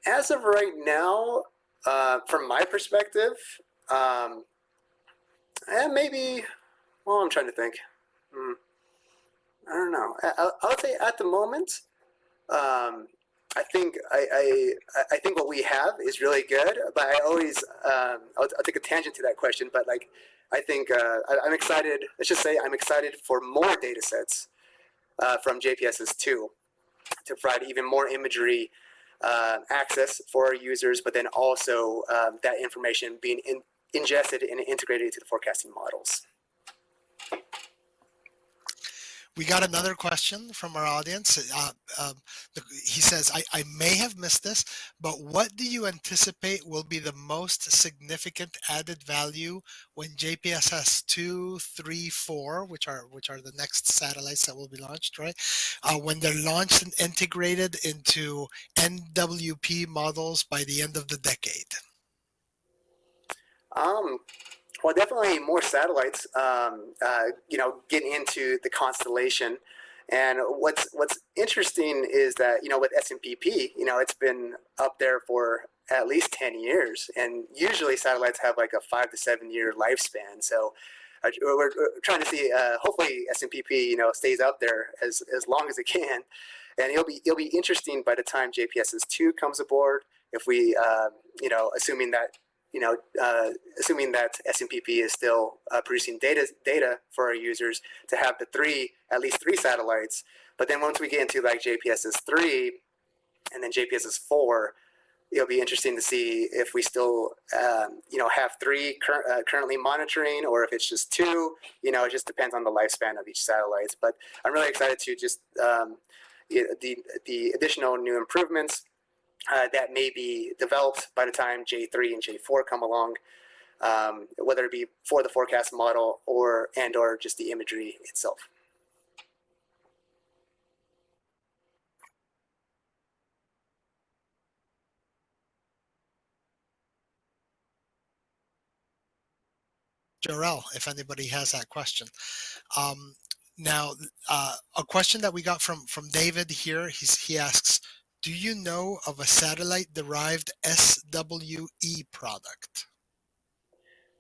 Speaker 1: as of right now, uh, from my perspective, um, and maybe, well, I'm trying to think. Hmm. I don't know. I, I would say at the moment, um, I think I, I, I think what we have is really good, but I always um, I'll, I'll, take a tangent to that question. But like I think uh, I, am excited. Let's just say I'm excited for more data sets uh, from JPSS two to provide even more imagery uh, access for our users, but then also um, that information being in, ingested and integrated into the forecasting models.
Speaker 2: We got another question from our audience. Uh, um, he says, I, I may have missed this, but what do you anticipate will be the most significant added value when JPSS 2, 3, 4, which are which are the next satellites that will be launched, right? Uh, when they're launched and integrated into NWP models by the end of the decade?
Speaker 1: Um, well, definitely more satellites, um, uh, you know, get into the constellation. And what's what's interesting is that you know with SNPP, you know, it's been up there for at least 10 years, and usually satellites have like a five to seven year lifespan. So uh, we're, we're, trying to see. Uh, hopefully, SNPP you know, stays up there as as long as it can, and it'll be it'll be interesting by the time JPSS two comes aboard. If we, uh, you know, assuming that you know, uh, assuming that SNPP is still uh, producing data data for our users to have the three, at least three satellites. But then once we get into like JPSS three and then JPSS four, it'll be interesting to see if we still, um, you know, have three cur uh, currently monitoring or if it's just two, you know, it just depends on the lifespan of each satellite. But I'm really excited to just um, the, the additional new improvements uh, that may be developed by the time J3 and J4 come along, um, whether it be for the forecast model or and or just the imagery itself.
Speaker 2: Jorel, if anybody has that question. Um, now, uh, a question that we got from from David here, he's, he asks, do you know of a satellite-derived SWE product?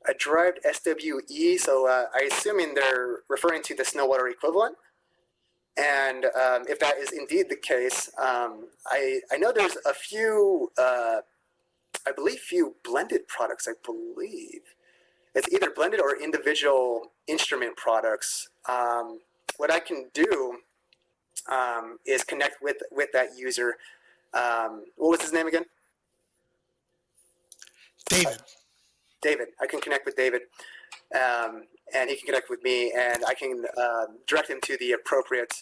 Speaker 1: A derived SWE, so uh, I assuming they're referring to the Snowwater equivalent. And um, if that is indeed the case, um, I, I know there's a few, uh, I believe few blended products, I believe. It's either blended or individual instrument products. Um, what I can do um, is connect with, with that user um, what was his name again?
Speaker 2: David.
Speaker 1: David. I can connect with David, um, and he can connect with me, and I can uh, direct him to the appropriate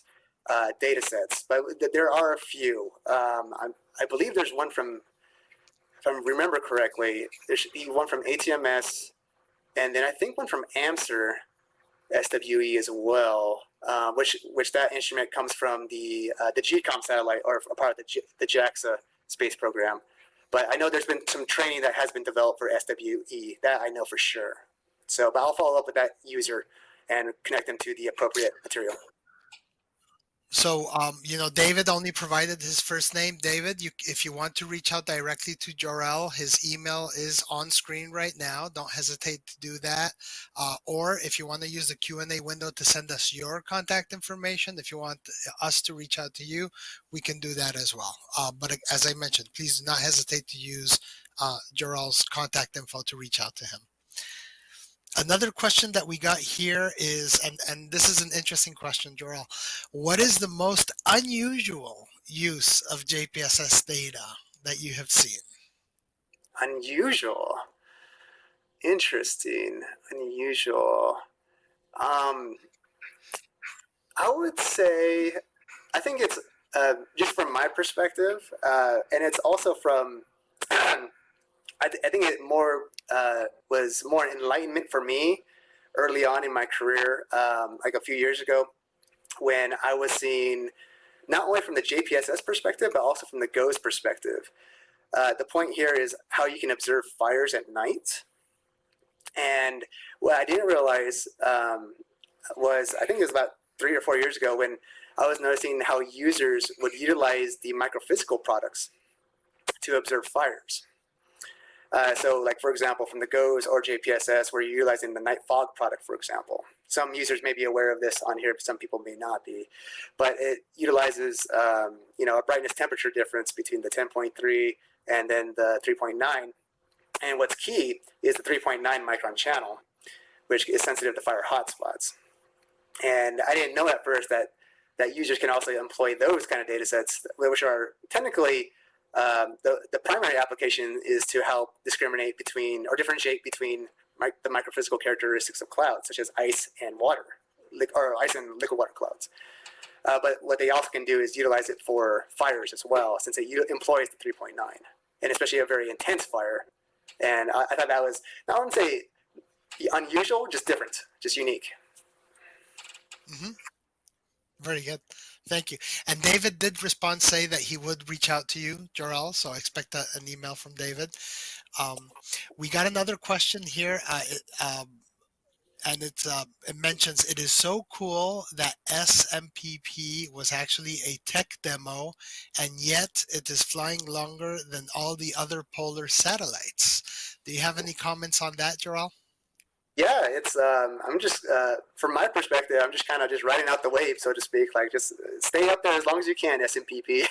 Speaker 1: uh, data sets. But there are a few. Um, I believe there's one from, if I remember correctly, there should be one from ATMS, and then I think one from AMSR SWE as well uh, which which that instrument comes from the uh, the GCOM satellite or a part of the, G, the JAXA space program. But I know there's been some training that has been developed for SWE. That I know for sure. So, but I'll follow up with that user and connect them to the appropriate material.
Speaker 2: So, um, you know, David only provided his first name. David, you, if you want to reach out directly to Jorel, his email is on screen right now. Don't hesitate to do that. Uh, or if you want to use the Q&A window to send us your contact information, if you want us to reach out to you, we can do that as well. Uh, but as I mentioned, please do not hesitate to use uh, Jorel's contact info to reach out to him. Another question that we got here is, and, and this is an interesting question, Jorel. What is the most unusual use of JPSS data that you have seen?
Speaker 1: Unusual. Interesting. Unusual. Um, I would say, I think it's uh, just from my perspective, uh, and it's also from, (clears throat) I, th I think it more uh, was more enlightenment for me early on in my career, um, like a few years ago, when I was seeing not only from the JPSS perspective, but also from the GOES perspective. uh, the point here is how you can observe fires at night. And what I didn't realize um, was, I think it was about three or four years ago when I was noticing how users would utilize the microphysical products to observe fires. Uh, so like, for example, from the GOES or JPSS, we're utilizing the night fog product, for example. Some users may be aware of this on here, but some people may not be. But it utilizes, um, you know, a brightness temperature difference between the 10.3 and then the 3.9. And what's key is the 3.9 micron channel, which is sensitive to fire hotspots. And I didn't know at first that that users can also employ those kind of data sets, which are technically um, the, the primary application is to help discriminate between or differentiate between my, the microphysical characteristics of clouds, such as ice and water, or ice and liquid water clouds. Uh, but what they also can do is utilize it for fires as well, since it employs the 3.9, and especially a very intense fire. And I, I thought that was, I wouldn't say unusual, just different, just unique.
Speaker 2: Mm -hmm. Very good. Thank you. And David did respond, say that he would reach out to you, Jorel. So I expect a, an email from David. Um, we got another question here. Uh, it, um, and it's, uh, it mentions it is so cool that SNPP was actually a tech demo and yet it is flying longer than all the other polar satellites. Do you have any comments on that, Jorel?
Speaker 1: Yeah, it's. Um, I'm just, uh, from my perspective, I'm just kind of just riding out the wave, so to speak. Like, just stay up there as long as you can, SNPP. (laughs)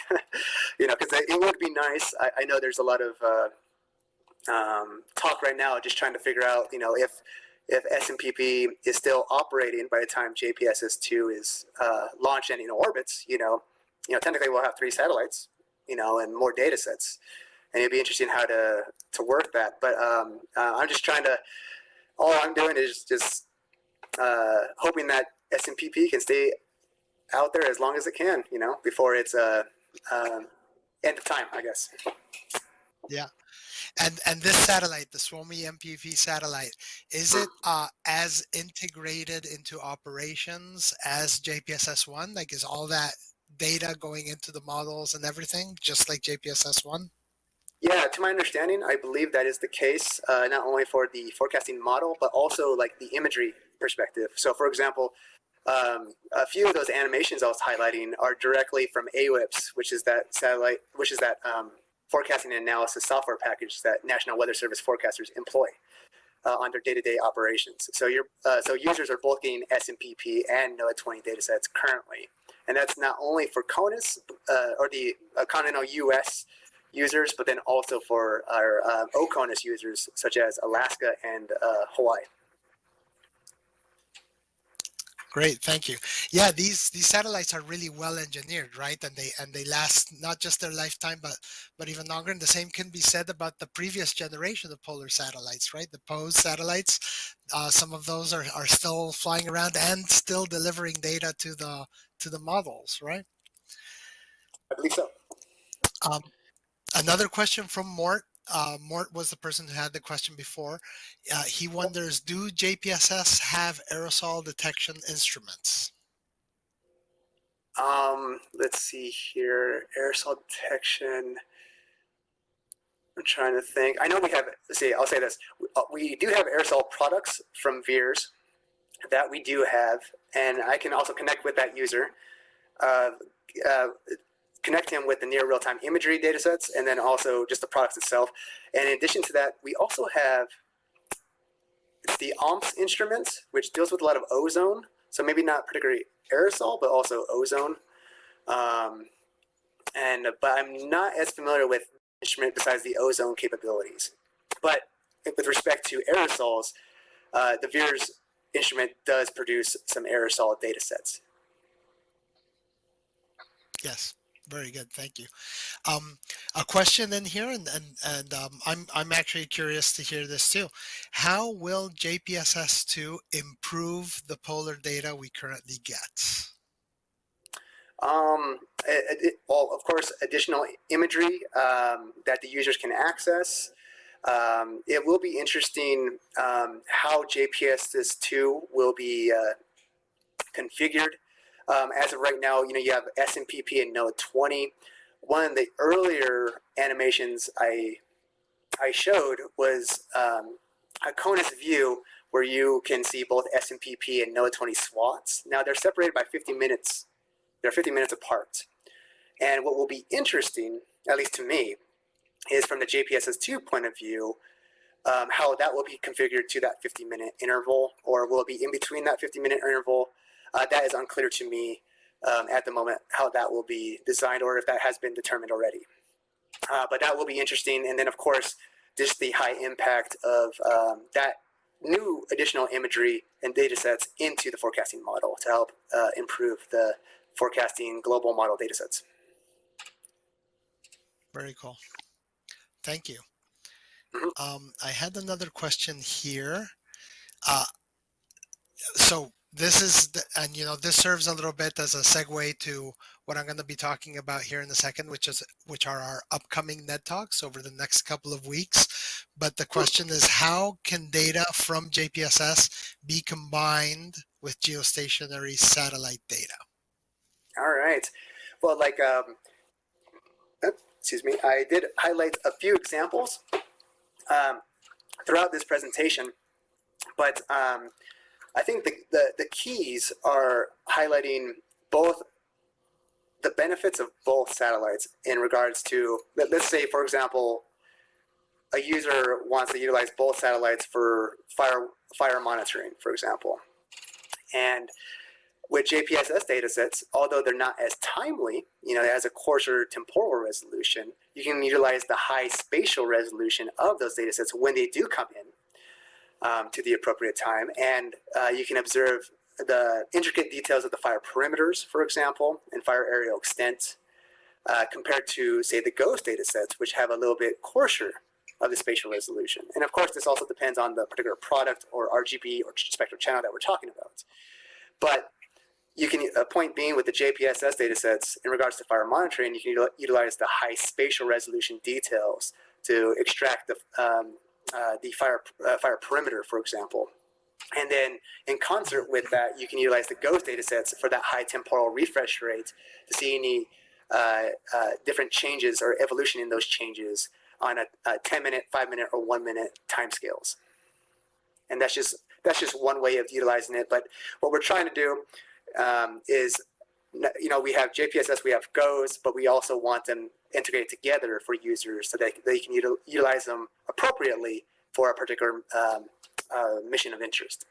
Speaker 1: you know, because it would be nice. I, I, know there's a lot of uh, um, talk right now, just trying to figure out, you know, if if SNPP is still operating by the time JPSS2 is uh, launched and in orbits. You know, you know, technically we'll have three satellites. You know, and more data sets, and it'd be interesting how to to work that. But um, uh, I'm just trying to all I'm doing is just uh, hoping that SNPP can stay out there as long as it can, you know, before it's uh, uh, end of time, I guess.
Speaker 2: Yeah. And and this satellite, the Suomi NPP satellite, is it uh, as integrated into operations as JPSS-1? Like, is all that data going into the models and everything, just like JPSS-1?
Speaker 1: Yeah, to my understanding, I believe that is the case, uh, not only for the forecasting model, but also like the imagery perspective. So for example, um, a few of those animations I was highlighting are directly from AWIPS, which is that satellite, which is that um, forecasting and analysis software package that National Weather Service forecasters employ uh, on their day-to-day -day operations. So you're, uh, so users are both getting SNPP and NOAA 20 datasets currently, and that's not only for CONUS uh, or the uh, continental U.S users, but then also for our uh, OCONUS users, such as Alaska and uh, Hawaii.
Speaker 2: Great, thank you. Yeah, these these satellites are really well engineered, right? And they and they last not just their lifetime, but but even longer. And the same can be said about the previous generation of polar satellites, right? The POES satellites. Uh, some of those are are still flying around and still delivering data to the to the models, right?
Speaker 1: I believe so.
Speaker 2: Um, Another question from Mort. Uh, Mort was the person who had the question before. Uh, he wonders, do JPSS have aerosol detection instruments?
Speaker 1: Um, let's see here, aerosol detection. I'm trying to think. I know we have, let's see, I'll say this. Uh, we do have aerosol products from VIIRS that we do have, and I can also connect with that user. Uh, uh, connect him with the near real-time imagery data sets and then also just the products itself. And in addition to that, we also have the OMPS instruments, which deals with a lot of ozone. So maybe not particularly aerosol, but also ozone. Um, and but I'm not as familiar with instrument besides the ozone capabilities. But with respect to aerosols, uh, the VIIRS instrument does produce some aerosol data sets.
Speaker 2: Yes. Very good, thank you. Um, a question in here, and and, and um, I'm I'm actually curious to hear this too. How will JPSS2 improve the polar data we currently get?
Speaker 1: Um, it, it, well, of course, additional imagery um, that the users can access. Um, it will be interesting um, how JPSS2 will be uh, configured um, as of right now, you know, you have SNPP and NOAA 20, one of the earlier animations I I showed was um, a CONUS view where you can see both SNPP and NOAA 20 swaths. Now they're separated by 50 minutes. They're 50 minutes apart. And what will be interesting, at least to me, is from the JPSS2 point of view, um, how that will be configured to that 50 minute interval, or will it be in between that 50 minute interval? Uh, that is unclear to me um, at the moment, how that will be designed or if that has been determined already. Uh, but that will be interesting. And then of course, just the high impact of um, that new additional imagery and data sets into the forecasting model to help uh, improve the forecasting global model data sets.
Speaker 2: Very cool. Thank you.
Speaker 1: Mhm.
Speaker 2: Um, I had another question here. Uh, so this is, the, and you know, this serves a little bit as a segue to what I'm going to be talking about here in a second, which is which are our upcoming NED talks over the next couple of weeks. But the question is, how can data from JPSS be combined with geostationary satellite data?
Speaker 1: All right. Well, like, um, excuse me, I did highlight a few examples um, throughout this presentation, but um, I think the, the, the keys are highlighting both the benefits of both satellites in regards to, let, let's say, for example, a user wants to utilize both satellites for fire, fire monitoring, for example. And with JPSS datasets, although they're not as timely, you know, has a coarser temporal resolution, you can utilize the high spatial resolution of those datasets when they do come in um, to the appropriate time. And uh, you can observe the intricate details of the fire perimeters, for example, and fire aerial extent, uh, compared to, say, the GOES datasets, which have a little bit coarser of the spatial resolution. And of course, this also depends on the particular product or RGB or spectral channel that we're talking about. But you can, a point being with the JPSS datasets in regards to fire monitoring, you can utilize the high spatial resolution details to extract the, um, uh, the fire, uh, fire perimeter, for example. And then in concert with that, you can utilize the GOES data sets for that high temporal refresh rate to see any uh, uh different changes or evolution in those changes on a, a 10 minute, five minute, or one minute timescales. And that's just that's just one way of utilizing it. But what we're trying to do um, is, you know, we have JPSS, we have GOES, but we also want them integrated together for users so that they can util utilize them appropriately for a particular um, uh, mission of interest.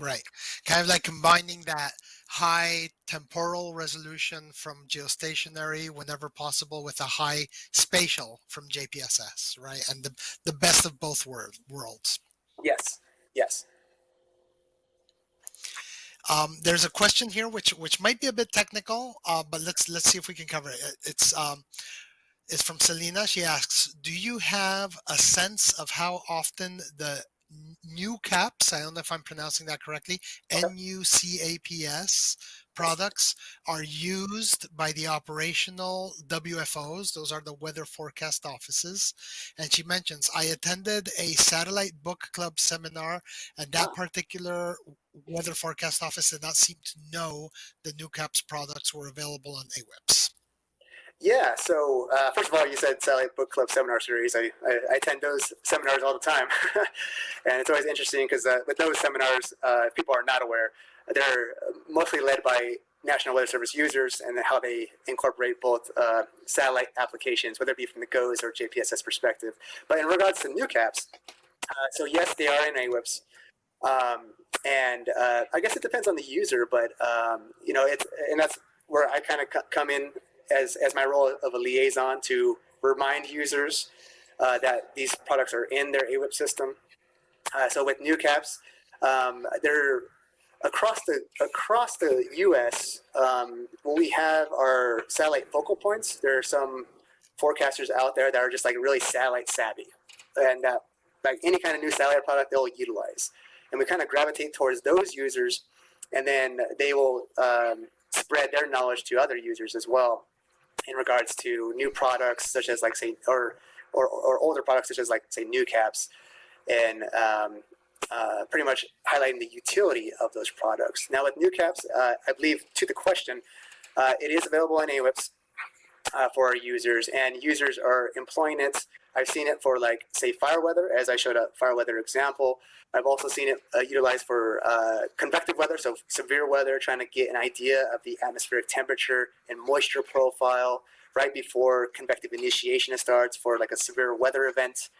Speaker 2: Right. Kind of like combining that high temporal resolution from geostationary whenever possible with a high spatial from JPSS, right? And the, the best of both world, worlds.
Speaker 1: Yes, yes.
Speaker 2: Um, there's a question here which which might be a bit technical, uh, but let's let's see if we can cover it. It's um, it's from Selena. She asks, "Do you have a sense of how often the NuCAPS? I don't know if I'm pronouncing that correctly. Okay. NUCAPS products are used by the operational WFOs. Those are the weather forecast offices. And she mentions, I attended a satellite book club seminar and that particular weather forecast office did not seem to know the NuCaps products were available on AWIPS.
Speaker 1: Yeah, so uh, first of all, you said Satellite Book Club seminar series. I, I, I attend those seminars all the time. (laughs) and it's always interesting because uh, with those seminars, uh, if people are not aware, they're mostly led by National Weather Service users and how they incorporate both uh, satellite applications, whether it be from the GOES or JPSS perspective. But in regards to NuCaps, uh, so yes, they are in AWIPS. Um, and uh, I guess it depends on the user, but um, you know, it's and that's where I kind of come in as as my role of a liaison to remind users uh, that these products are in their AWIP system. Uh, so with NuCaps, um, they're across the across the U.S. Um, we have are satellite focal points. There are some forecasters out there that are just like really satellite savvy, and that like any kind of new satellite product they'll utilize. And we kind of gravitate towards those users, and then they will um, spread their knowledge to other users as well in regards to new products such as like say or or, or older products such as like say NuCAPS, and um, uh, pretty much highlighting the utility of those products. Now with NuCaps, uh, I believe to the question, uh, it is available in AWIPS. uh, for our users, and users are employing it. I've seen it for like say fire weather, as I showed a fire weather example. I've also seen it uh, utilized for uh, convective weather, so severe weather, trying to get an idea of the atmospheric temperature and moisture profile right before convective initiation starts for like a severe weather event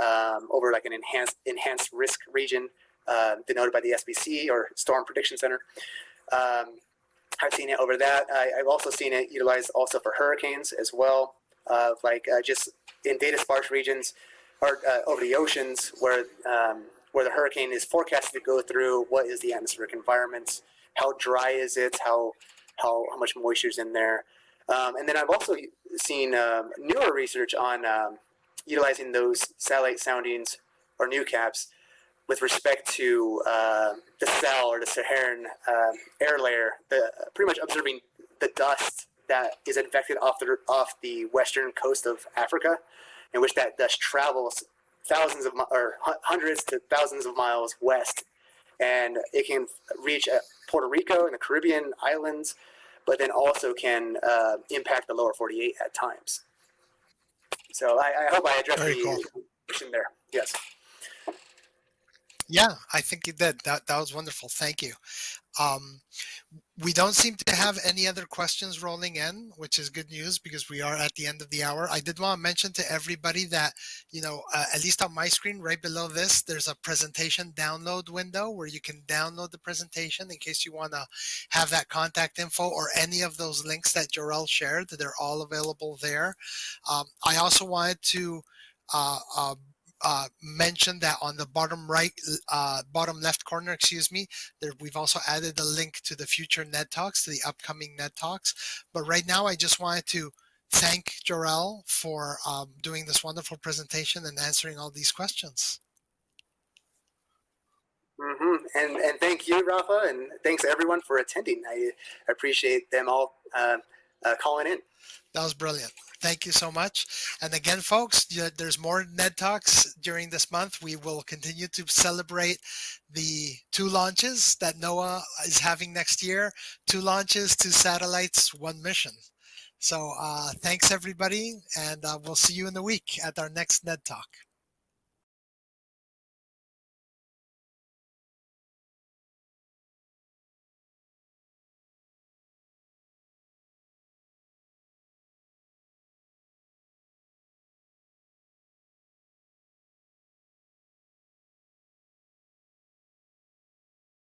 Speaker 1: um, over like an enhanced enhanced risk region uh, denoted by the SPC or Storm Prediction Center. Um, I've seen it over that. I, have also seen it utilized also for hurricanes as well, uh, like uh, just in data sparse regions or uh, over the oceans where um, where the hurricane is forecasted to go through. What is the atmospheric environment? How dry is it? How how how much moisture is in there? Um, and then I've also seen um, newer research on um, utilizing those satellite soundings or NuCAPS with respect to uh, the cell or the Saharan uh, air layer, the, pretty much observing the dust that is infected off the off the western coast of Africa, in which that dust travels thousands of or hundreds to thousands of miles west, and it can reach uh, Puerto Rico and the Caribbean islands, but then also can uh, impact the lower 48 at times. So I, I hope I addressed
Speaker 2: Very
Speaker 1: the
Speaker 2: cool.
Speaker 1: question there. Yes.
Speaker 2: Yeah, I think you did. That that was wonderful. Thank you. Um, we don't seem to have any other questions rolling in, which is good news because we are at the end of the hour. I did want to mention to everybody that, you know, uh, at least on my screen right below this, there's a presentation download window where you can download the presentation in case you want to have that contact info or any of those links that Jorel shared. They're all available there. Um, I also wanted to uh, uh, uh, mention that on the bottom right, uh, bottom left corner, excuse me, there we've also added a link to the future NED Talks, to the upcoming NED Talks. But right now, I just wanted to thank Jorel for um, doing this wonderful presentation and answering all these questions.
Speaker 1: Mm -hmm. And and thank you, Rafa, and thanks everyone for attending. I appreciate them all uh, uh, calling in.
Speaker 2: That was brilliant. Thank you so much. And again, folks, there's more NED Talks during this month. We will continue to celebrate the two launches that NOAA is having next year. Two launches, two satellites, one mission. So uh, thanks, everybody, and uh, we'll see you in the week at our next NED Talk.